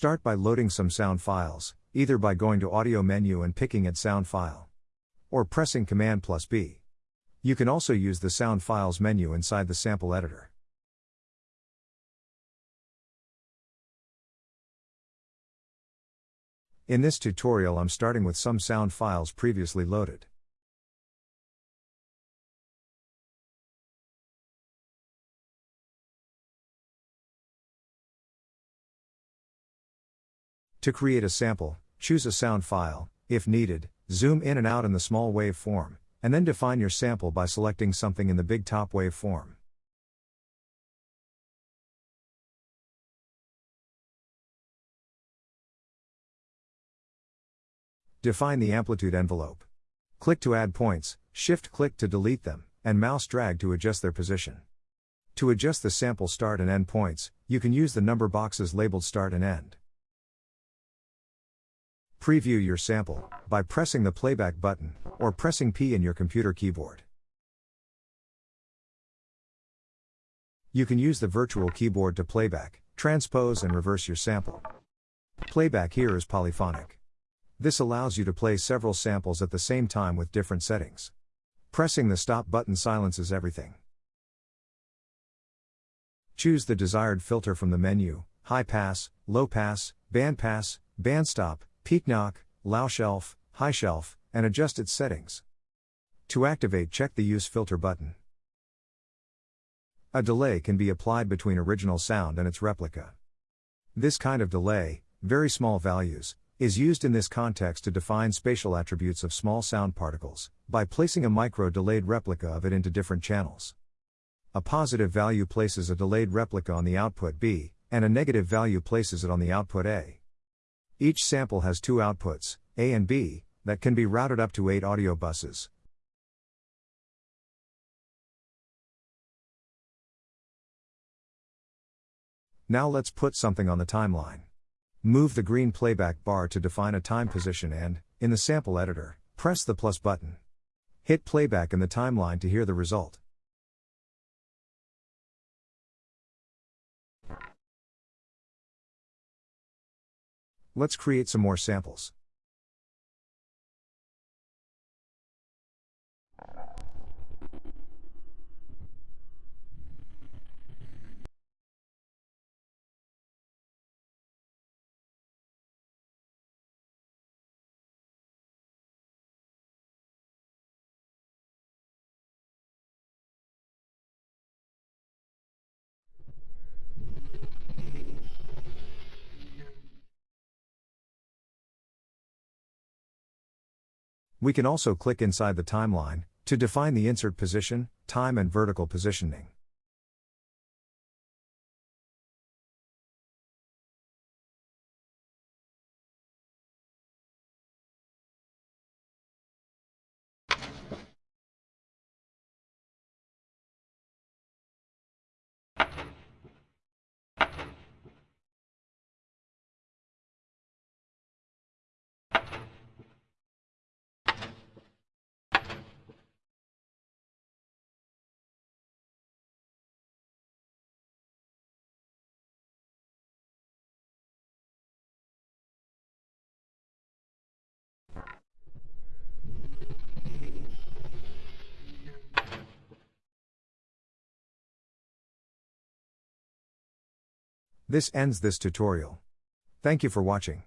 Start by loading some sound files, either by going to Audio menu and picking at Sound File. Or pressing Command plus B. You can also use the Sound Files menu inside the sample editor. In this tutorial I'm starting with some sound files previously loaded. To create a sample, choose a sound file, if needed, zoom in and out in the small wave form, and then define your sample by selecting something in the big top wave form. Define the amplitude envelope. Click to add points, shift click to delete them, and mouse drag to adjust their position. To adjust the sample start and end points, you can use the number boxes labeled start and end. Preview your sample by pressing the playback button or pressing P in your computer keyboard. You can use the virtual keyboard to playback, transpose, and reverse your sample. Playback here is polyphonic. This allows you to play several samples at the same time with different settings. Pressing the stop button silences everything. Choose the desired filter from the menu high pass, low pass, band pass, band stop, peak notch, low shelf, high shelf, and adjust its settings. To activate, check the Use Filter button. A delay can be applied between original sound and its replica. This kind of delay, very small values, is used in this context to define spatial attributes of small sound particles, by placing a micro delayed replica of it into different channels. A positive value places a delayed replica on the output B, and a negative value places it on the output A. Each sample has two outputs, A and B, that can be routed up to 8 audio buses. Now let's put something on the timeline. Move the green playback bar to define a time position and, in the sample editor, press the plus button. Hit playback in the timeline to hear the result. Let's create some more samples. We can also click inside the timeline to define the insert position, time, and vertical positioning. This ends this tutorial. Thank you for watching.